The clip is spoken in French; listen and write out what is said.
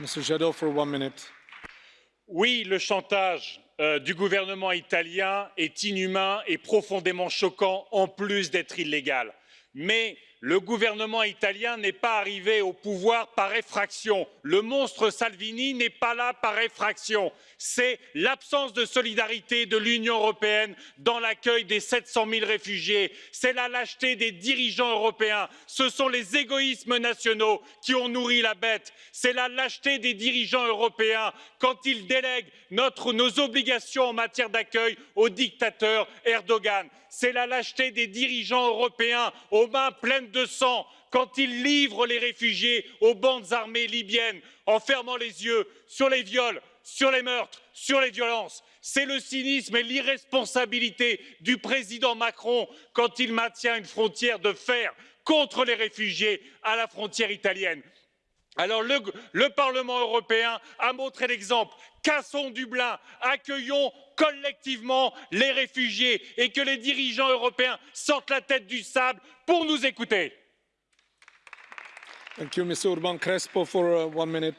Mr. Jadot, for. Oui, le chantage euh, du gouvernement italien est inhumain et profondément choquant, en plus d'être illégal. Mais le gouvernement italien n'est pas arrivé au pouvoir par effraction. Le monstre Salvini n'est pas là par effraction. C'est l'absence de solidarité de l'Union européenne dans l'accueil des 700 000 réfugiés. C'est la lâcheté des dirigeants européens. Ce sont les égoïsmes nationaux qui ont nourri la bête. C'est la lâcheté des dirigeants européens quand ils délèguent notre, nos obligations en matière d'accueil au dictateur Erdogan. C'est la lâcheté des dirigeants européens aux mains pleines de sang quand ils livrent les réfugiés aux bandes armées libyennes en fermant les yeux sur les viols, sur les meurtres, sur les violences. C'est le cynisme et l'irresponsabilité du président Macron quand il maintient une frontière de fer contre les réfugiés à la frontière italienne. Alors le, le, Parlement européen a montré l'exemple. Cassons Dublin, accueillons collectivement les réfugiés et que les dirigeants européens sortent la tête du sable pour nous écouter. Urban Crespo, for uh, one.